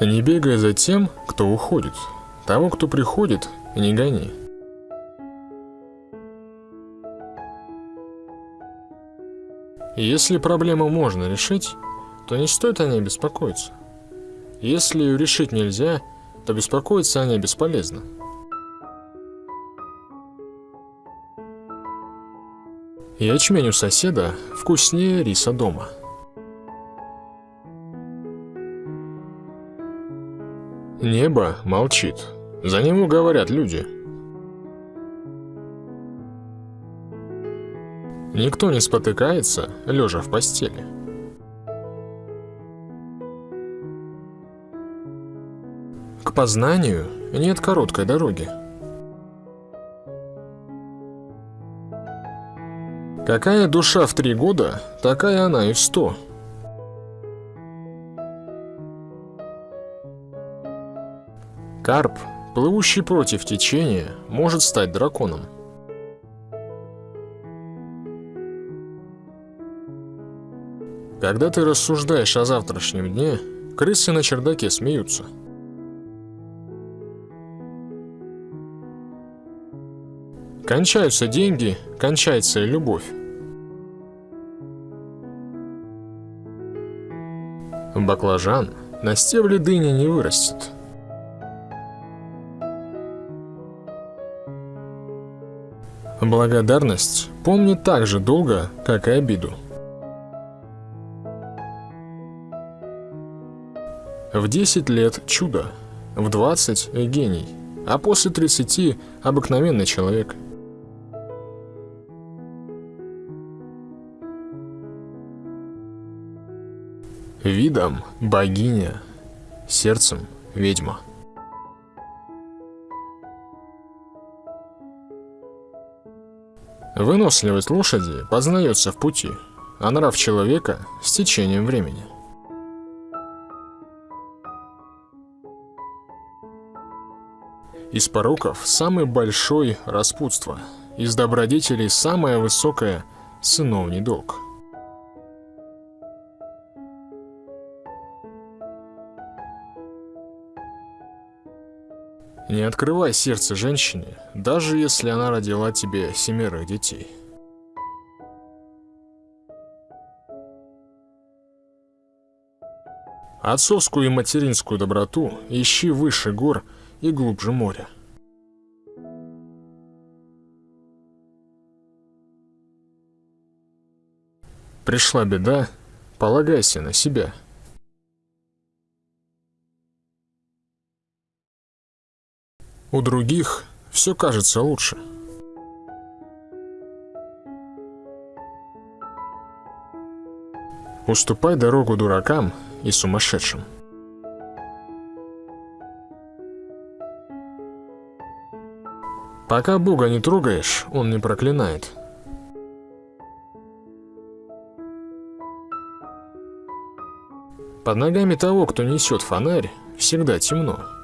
Не бегай за тем, кто уходит. Того, кто приходит, не гони. Если проблему можно решить, то не стоит о ней беспокоиться. Если ее решить нельзя, то беспокоиться о ней бесполезно. Ячмень у соседа вкуснее риса дома. Небо молчит. За него говорят люди. Никто не спотыкается, лежа в постели. К познанию нет короткой дороги. Какая душа в три года, такая она и в сто. Карп, плывущий против течения, может стать драконом. Когда ты рассуждаешь о завтрашнем дне, крысы на чердаке смеются. Кончаются деньги, кончается и любовь. Баклажан на стебле дыни не вырастет. Благодарность помнит так же долго, как и обиду. В 10 лет чудо, в 20 гений, а после 30 обыкновенный человек. Видом богиня, сердцем ведьма. Выносливость лошади познается в пути, а нрав человека с течением времени. Из пороков самый большой – распутство, из добродетелей самое высокое – сыновний долг. Не открывай сердце женщине, даже если она родила тебе семерых детей. Отцовскую и материнскую доброту ищи выше гор и глубже моря. Пришла беда, полагайся на себя. У других все кажется лучше. Уступай дорогу дуракам и сумасшедшим. Пока Бога не трогаешь, Он не проклинает. Под ногами того, кто несет фонарь, всегда темно.